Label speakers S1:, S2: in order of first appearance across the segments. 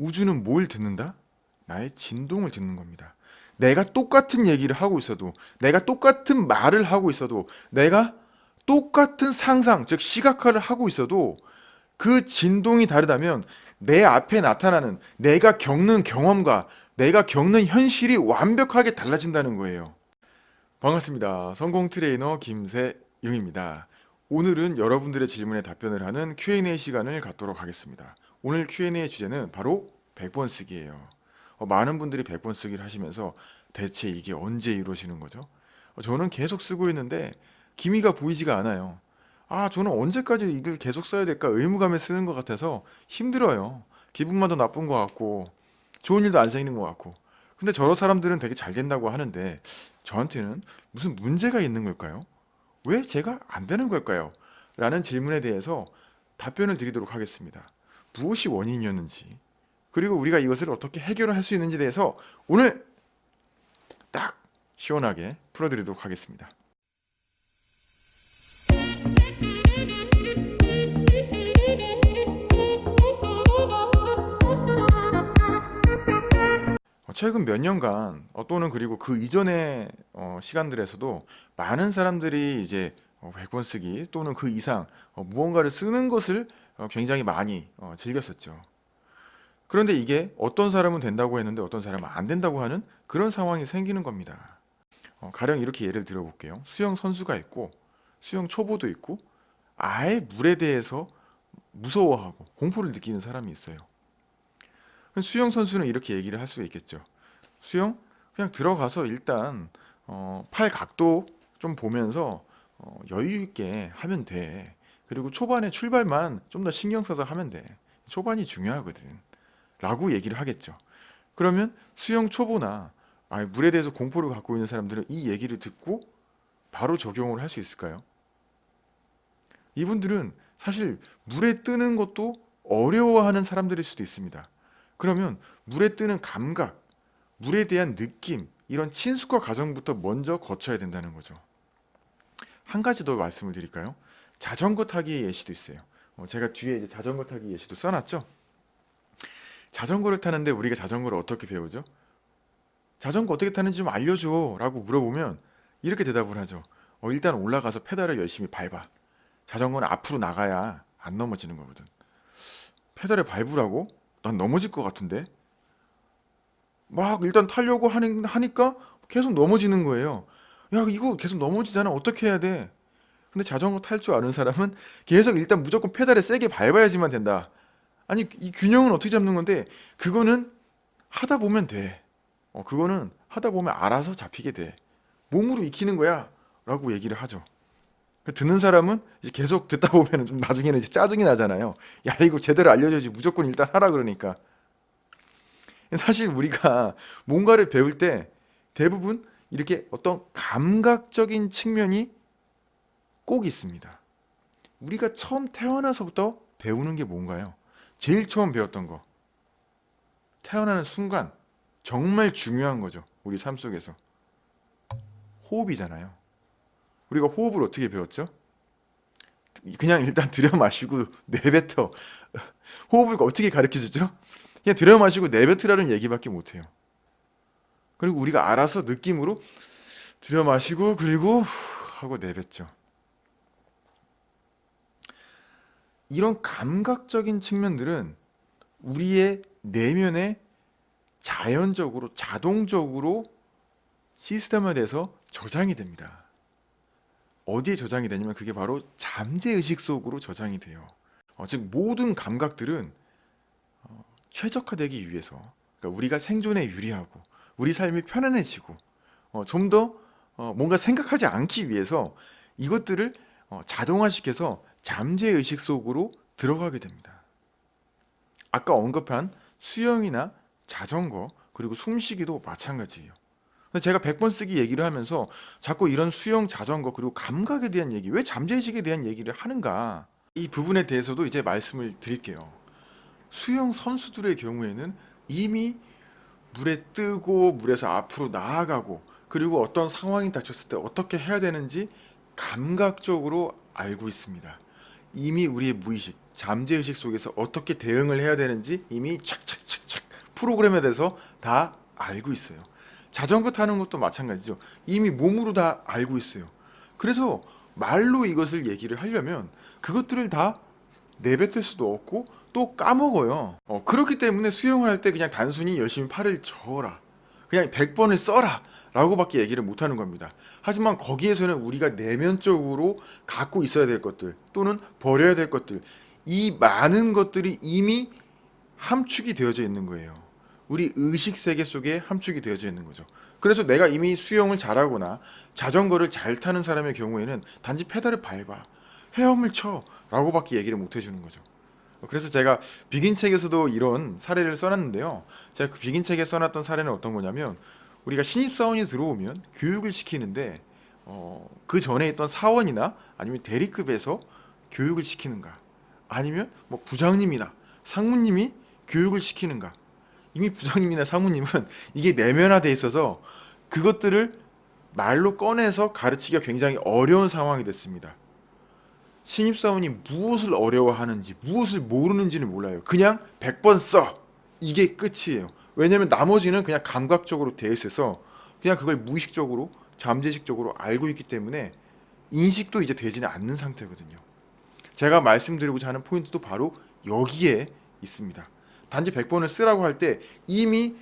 S1: 우주는 뭘 듣는다? 나의 진동을 듣는 겁니다. 내가 똑같은 얘기를 하고 있어도, 내가 똑같은 말을 하고 있어도, 내가 똑같은 상상, 즉 시각화를 하고 있어도 그 진동이 다르다면 내 앞에 나타나는 내가 겪는 경험과 내가 겪는 현실이 완벽하게 달라진다는 거예요. 반갑습니다. 성공 트레이너 김세용입니다. 오늘은 여러분들의 질문에 답변을 하는 Q&A 시간을 갖도록 하겠습니다. 오늘 Q&A 주제는 바로 100번 쓰기예요. 어, 많은 분들이 100번 쓰기를 하시면서 대체 이게 언제 이루어지는 거죠? 어, 저는 계속 쓰고 있는데 기미가 보이지가 않아요. 아, 저는 언제까지 이걸 계속 써야 될까 의무감에 쓰는 것 같아서 힘들어요. 기분만 더 나쁜 것 같고 좋은 일도 안 생기는 것 같고 근데 저런 사람들은 되게 잘 된다고 하는데 저한테는 무슨 문제가 있는 걸까요? 왜 제가 안 되는 걸까요? 라는 질문에 대해서 답변을 드리도록 하겠습니다. 무엇이 원인이었는지 그리고 우리가 이것을 어떻게 해결을 할 수 있는지에 대해서 오늘 딱 시원하게 풀어드리도록 하겠습니다. 어, 최근 몇 년간 어, 또는 그리고 그 이전의 어, 시간들에서도 많은 사람들이 이제 어, 100번 쓰기 또는 그 이상 어, 무언가를 쓰는 것을 어, 굉장히 많이 어, 즐겼었죠. 그런데 이게 어떤 사람은 된다고 했는데 어떤 사람은 안 된다고 하는 그런 상황이 생기는 겁니다. 어, 가령 이렇게 예를 들어볼게요. 수영 선수가 있고 수영 초보도 있고 아예 물에 대해서 무서워하고 공포를 느끼는 사람이 있어요. 수영 선수는 이렇게 얘기를 할 수 있겠죠. 수영 그냥 들어가서 일단 어, 팔 각도 좀 보면서 어, 여유 있게 하면 돼. 그리고 초반에 출발만 좀 더 신경 써서 하면 돼. 초반이 중요하거든. 라고 얘기를 하겠죠. 그러면 수영 초보나 아니, 물에 대해서 공포를 갖고 있는 사람들은 이 얘기를 듣고 바로 적용을 할 수 있을까요? 이분들은 사실 물에 뜨는 것도 어려워하는 사람들일 수도 있습니다. 그러면 물에 뜨는 감각, 물에 대한 느낌, 이런 친숙화 과정부터 먼저 거쳐야 된다는 거죠. 한 가지 더 말씀을 드릴까요? 자전거 타기의 예시도 있어요. 어, 제가 뒤에 이제 자전거 타기 예시도 써놨죠. 자전거를 타는데 우리가 자전거를 어떻게 배우죠? 자전거 어떻게 타는지 좀 알려줘 라고 물어보면 이렇게 대답을 하죠. 어, 일단 올라가서 페달을 열심히 밟아. 자전거는 앞으로 나가야 안 넘어지는 거거든. 페달을 밟으라고? 난 넘어질 것 같은데? 막 일단 타려고 하는, 하니까 계속 넘어지는 거예요. 야, 이거 계속 넘어지잖아. 어떻게 해야 돼? 근데 자전거 탈 줄 아는 사람은 계속 일단 무조건 페달을 세게 밟아야지만 된다. 아니, 이 균형은 어떻게 잡는 건데, 그거는 하다 보면 돼. 어, 그거는 하다 보면 알아서 잡히게 돼. 몸으로 익히는 거야. 라고 얘기를 하죠. 듣는 사람은 이제 계속 듣다 보면 좀 나중에는 이제 짜증이 나잖아요. 야, 이거 제대로 알려줘야지. 무조건 일단 하라 그러니까. 사실 우리가 뭔가를 배울 때 대부분 이렇게 어떤 감각적인 측면이 꼭 있습니다. 우리가 처음 태어나서부터 배우는 게 뭔가요? 제일 처음 배웠던 거. 태어나는 순간 정말 중요한 거죠. 우리 삶 속에서. 호흡이잖아요. 우리가 호흡을 어떻게 배웠죠? 그냥 일단 들여 마시고 내뱉어. 호흡을 어떻게 가르쳐 주죠? 그냥 들여 마시고 내뱉으라는 얘기밖에 못 해요. 그리고 우리가 알아서 느낌으로 들여 마시고 그리고 하고 내뱉죠. 이런 감각적인 측면들은 우리의 내면에 자연적으로 자동적으로 시스템화돼서 저장이 됩니다. 어디에 저장이 되냐면 그게 바로 잠재의식 속으로 저장이 돼요. 어, 즉 모든 감각들은 어, 최적화되기 위해서 그러니까 우리가 생존에 유리하고 우리 삶이 편안해지고 어, 좀더 어, 뭔가 생각하지 않기 위해서 이것들을 어, 자동화시켜서 잠재의식 속으로 들어가게 됩니다. 아까 언급한 수영이나 자전거 그리고 숨쉬기도 마찬가지예요. 제가 100번 쓰기 얘기를 하면서 자꾸 이런 수영, 자전거 그리고 감각에 대한 얘기 왜 잠재의식에 대한 얘기를 하는가 이 부분에 대해서도 이제 말씀을 드릴게요. 수영 선수들의 경우에는 이미 물에 뜨고 물에서 앞으로 나아가고 그리고 어떤 상황이 닥쳤을 때 어떻게 해야 되는지 감각적으로 알고 있습니다. 이미 우리의 무의식 잠재의식 속에서 어떻게 대응을 해야 되는지 이미 착착착착 프로그램에 대해서 다 알고 있어요. 자전거 타는 것도 마찬가지죠. 이미 몸으로 다 알고 있어요. 그래서 말로 이것을 얘기를 하려면 그것들을 다 내뱉을 수도 없고 또 까먹어요. 어, 그렇기 때문에 수영을 할 때 그냥 단순히 열심히 팔을 저어라. 그냥 100번을 써라. 라고밖에 얘기를 못하는 겁니다. 하지만 거기에서는 우리가 내면적으로 갖고 있어야 될 것들 또는 버려야 될 것들 이 많은 것들이 이미 함축이 되어져 있는 거예요. 우리 의식 세계 속에 함축이 되어져 있는 거죠. 그래서 내가 이미 수영을 잘하거나 자전거를 잘 타는 사람의 경우에는 단지 페달을 밟아 헤엄을 쳐 라고밖에 얘기를 못 해주는 거죠. 그래서 제가 비긴 책에서도 이런 사례를 써놨는데요. 제가 그 비긴 책에 써놨던 사례는 어떤 거냐면 우리가 신입사원이 들어오면 교육을 시키는데 어, 그 전에 있던 사원이나 아니면 대리급에서 교육을 시키는가 아니면 뭐 부장님이나 상무님이 교육을 시키는가 이미 부장님이나 상무님은 이게 내면화돼 있어서 그것들을 말로 꺼내서 가르치기가 굉장히 어려운 상황이 됐습니다. 신입사원이 무엇을 어려워하는지 무엇을 모르는지는 몰라요. 그냥 100번 써. 이게 끝이에요. 왜냐면 나머지는 그냥 감각적으로 돼 있어서 그냥 그걸 무의식적으로 잠재식적으로 알고 있기 때문에 인식도 이제 되지는 않는 상태거든요. 제가 말씀드리고자 하는 포인트도 바로 여기에 있습니다. 단지 100번을 쓰라고 할 때 이미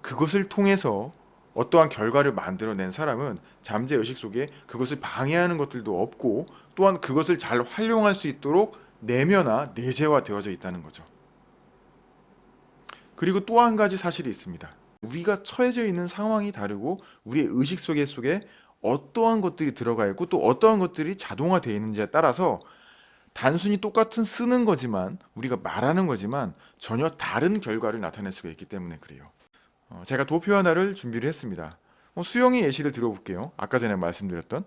S1: 그것을 통해서 어떠한 결과를 만들어낸 사람은 잠재 의식 속에 그것을 방해하는 것들도 없고 또한 그것을 잘 활용할 수 있도록 내면화, 내재화 되어져 있다는 거죠. 그리고 또 한 가지 사실이 있습니다. 우리가 처해져 있는 상황이 다르고 우리의 의식 속에 속에 어떠한 것들이 들어가 있고 또 어떠한 것들이 자동화되어 있는지에 따라서 단순히 똑같은 쓰는 거지만 우리가 말하는 거지만 전혀 다른 결과를 나타낼 수가 있기 때문에 그래요. 어, 제가 도표 하나를 준비를 했습니다. 어, 수영의 예시를 들어볼게요. 아까 전에 말씀드렸던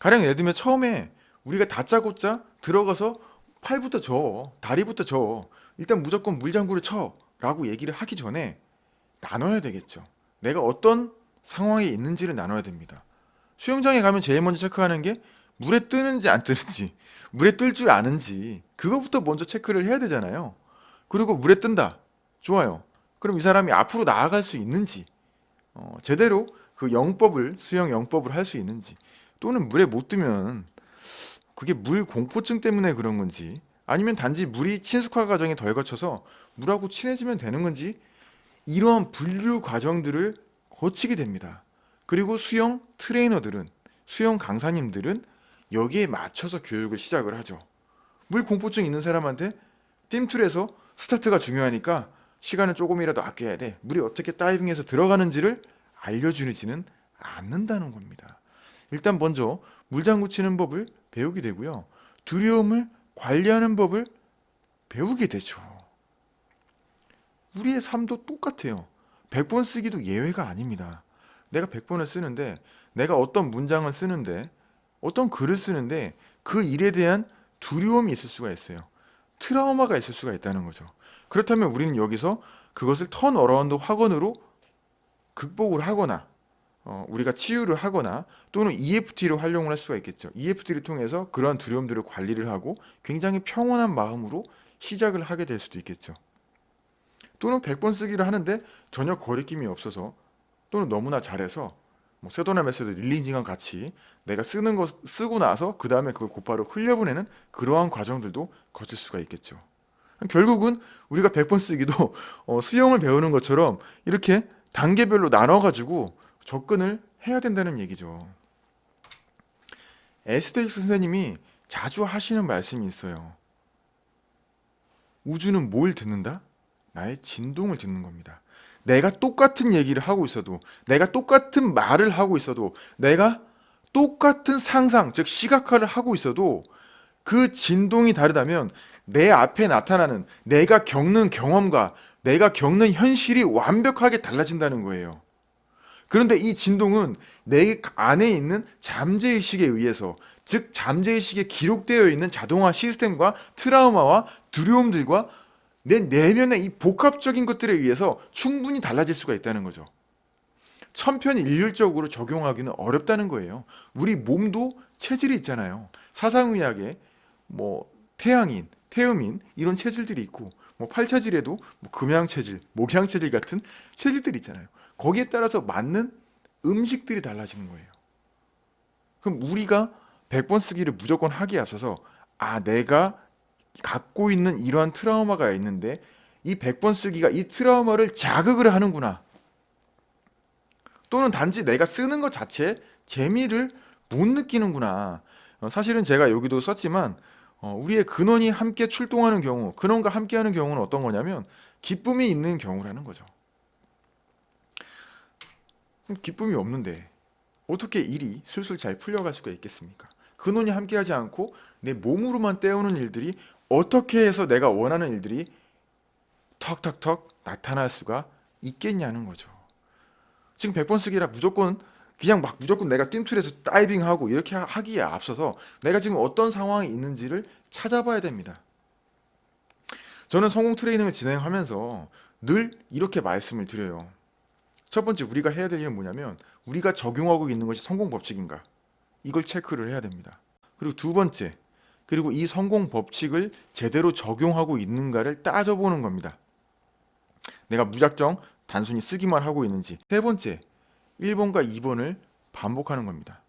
S1: 가령 예를 들면 처음에 우리가 다짜고짜 들어가서 팔부터 저, 다리부터 저, 일단 무조건 물장구를 쳐 라고 얘기를 하기 전에 나눠야 되겠죠. 내가 어떤 상황에 있는지를 나눠야 됩니다. 수영장에 가면 제일 먼저 체크하는 게 물에 뜨는지 안 뜨는지, 물에 뜰 줄 아는지 그거부터 먼저 체크를 해야 되잖아요. 그리고 물에 뜬다. 좋아요. 그럼 이 사람이 앞으로 나아갈 수 있는지, 어, 제대로 그 영법을 수영 영법을 할 수 있는지, 또는 물에 못 뜨면 그게 물 공포증 때문에 그런 건지, 아니면 단지 물이 친숙화 과정에 덜 거쳐서 물하고 친해지면 되는 건지 이러한 분류 과정들을 거치게 됩니다. 그리고 수영 트레이너들은 수영 강사님들은 여기에 맞춰서 교육을 시작을 하죠. 물 공포증 있는 사람한테 띵툴에서 스타트가 중요하니까 시간을 조금이라도 아껴야 돼. 물이 어떻게 다이빙해서 들어가는지를 알려주지는 않는다는 겁니다. 일단 먼저 물장구 치는 법을 배우게 되고요. 두려움을 관리하는 법을 배우게 되죠. 우리의 삶도 똑같아요. 100번 쓰기도 예외가 아닙니다. 내가 100번을 쓰는데 내가 어떤 문장을 쓰는데 어떤 글을 쓰는데 그 일에 대한 두려움이 있을 수가 있어요. 트라우마가 있을 수가 있다는 거죠. 그렇다면 우리는 여기서 그것을 turn around 확언으로 극복을 하거나 어, 우리가 치유를 하거나 또는 EFT를 활용을 할 수가 있겠죠. EFT를 통해서 그러한 두려움들을 관리를 하고 굉장히 평온한 마음으로 시작을 하게 될 수도 있겠죠. 또는 100번 쓰기를 하는데 전혀 거리낌이 없어서 또는 너무나 잘해서 뭐 Sedona method releasing과 같이 내가 쓰는 거 쓰고 나서 그 다음에 그걸 곧바로 흘려보내는 그러한 과정들도 거칠 수가 있겠죠. 결국은 우리가 100번 쓰기도 어, 수영을 배우는 것처럼 이렇게 단계별로 나눠가지고 접근을 해야 된다는 얘기죠. Esther Hicks 선생님이 자주 하시는 말씀이 있어요. 우주는 뭘 듣는다? 나의 진동을 듣는 겁니다. 내가 똑같은 얘기를 하고 있어도, 내가 똑같은 말을 하고 있어도, 내가 똑같은 상상, 즉 시각화를 하고 있어도 그 진동이 다르다면 내 앞에 나타나는 내가 겪는 경험과 내가 겪는 현실이 완벽하게 달라진다는 거예요. 그런데 이 진동은 내 안에 있는 잠재의식에 의해서 즉 잠재의식에 기록되어 있는 자동화 시스템과 트라우마와 두려움들과 내 내면의 이 복합적인 것들에 의해서 충분히 달라질 수가 있다는 거죠. 천편일률적으로 적용하기는 어렵다는 거예요. 우리 몸도 체질이 있잖아요. 사상의학에 뭐 태양인, 태음인 이런 체질들이 있고 뭐 팔차질에도 뭐 금양 체질, 목양 체질 같은 체질들이 있잖아요. 거기에 따라서 맞는 음식들이 달라지는 거예요. 그럼 우리가 100번 쓰기를 무조건 하기에 앞서서 아 내가 갖고 있는 이러한 트라우마가 있는데 이 100번 쓰기가 이 트라우마를 자극을 하는구나. 또는 단지 내가 쓰는 것 자체에 재미를 못 느끼는구나. 어, 사실은 제가 여기도 썼지만 어, 우리의 근원이 함께 출동하는 경우, 근원과 함께하는 경우는 어떤 거냐면 기쁨이 있는 경우라는 거죠. 기쁨이 없는데 어떻게 일이 술술 잘 풀려갈 수가 있겠습니까? 근원이 함께하지 않고 내 몸으로만 때우는 일들이 어떻게 해서 내가 원하는 일들이 턱턱턱 나타날 수가 있겠냐는 거죠. 지금 100번 쓰기라 무조건 그냥 막 무조건 내가 띵툴에서 다이빙하고 이렇게 하- 하기에 앞서서 내가 지금 어떤 상황이 있는지를 찾아봐야 됩니다. 저는 성공 트레이닝을 진행하면서 늘 이렇게 말씀을 드려요. 첫 번째 우리가 해야 될 일은 뭐냐면 우리가 적용하고 있는 것이 성공 법칙인가 이걸 체크를 해야 됩니다. 그리고 두 번째 그리고 이 성공 법칙을 제대로 적용하고 있는가를 따져보는 겁니다. 내가 무작정 단순히 쓰기만 하고 있는지 세 번째 1번과 2번을 반복하는 겁니다.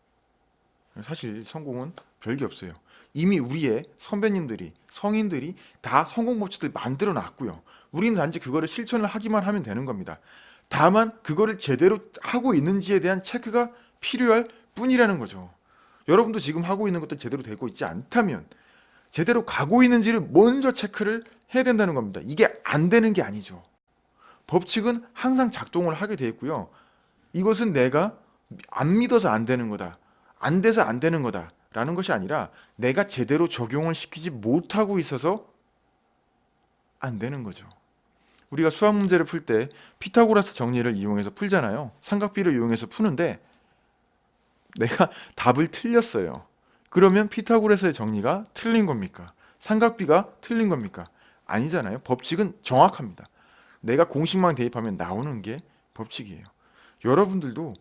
S1: 사실 성공은 별게 없어요. 이미 우리의 선배님들이 성인들이 다 성공 법칙들 만들어 놨고요. 우리는 단지 그거를 실천을 하기만 하면 되는 겁니다. 다만 그거를 제대로 하고 있는지에 대한 체크가 필요할 뿐이라는 거죠. 여러분도 지금 하고 있는 것도 제대로 되고 있지 않다면 제대로 가고 있는지를 먼저 체크를 해야 된다는 겁니다. 이게 안 되는 게 아니죠. 법칙은 항상 작동을 하게 돼 있고요. 이것은 내가 안 믿어서 안 되는 거다. 안 돼서 안 되는 거다. 라는 것이 아니라 내가 제대로 적용을 시키지 못하고 있어서 안 되는 거죠. 우리가 수학 문제를 풀 때 피타고라스 정리를 이용해서 풀잖아요. 삼각비를 이용해서 푸는데 내가 답을 틀렸어요. 그러면 피타고라스의 정리가 틀린 겁니까? 삼각비가 틀린 겁니까? 아니잖아요. 법칙은 정확합니다. 내가 공식만 대입하면 나오는 게 법칙이에요. 여러분들도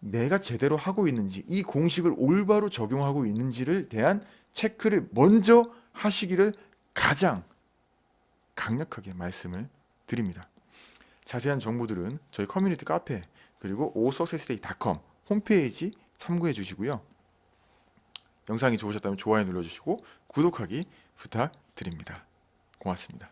S1: 내가 제대로 하고 있는지 이 공식을 올바로 적용하고 있는지를 대한 체크를 먼저 하시기를 가장 강력하게 말씀을 드립니다. 자세한 정보들은 저희 커뮤니티 카페 그리고 오석세스데이.com 홈페이지 참고해 주시고요. 영상이 좋으셨다면 좋아요 눌러주시고 구독하기 부탁드립니다. 고맙습니다.